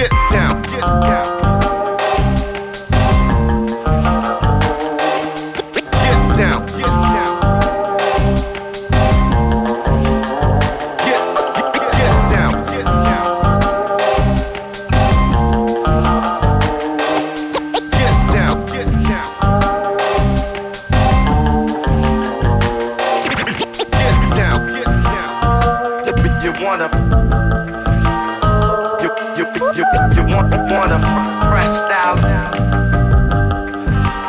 Get down, get down. Get down, get down. wanna want wanna fresh style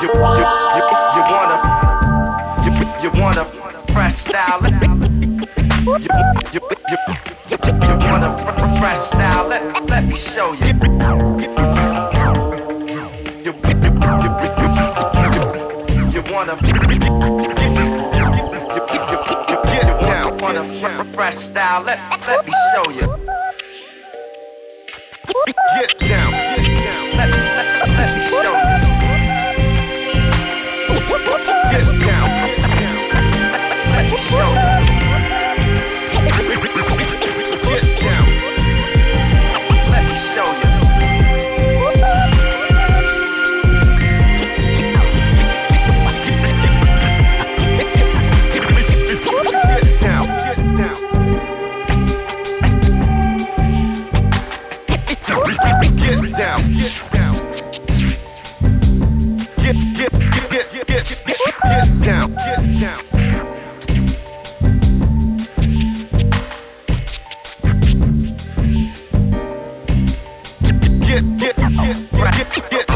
you you you you wanna you you wanna fresh style you you you you, you wanna fresh style let let me show you you you you you, you, you wanna you, you, you, you wanna, wanna fresh style let let me show you Get down, Get down, get down. Get, get, get, get, get, get, get down, get down. Get, get, get, get, get, get, get, get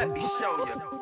Let me show you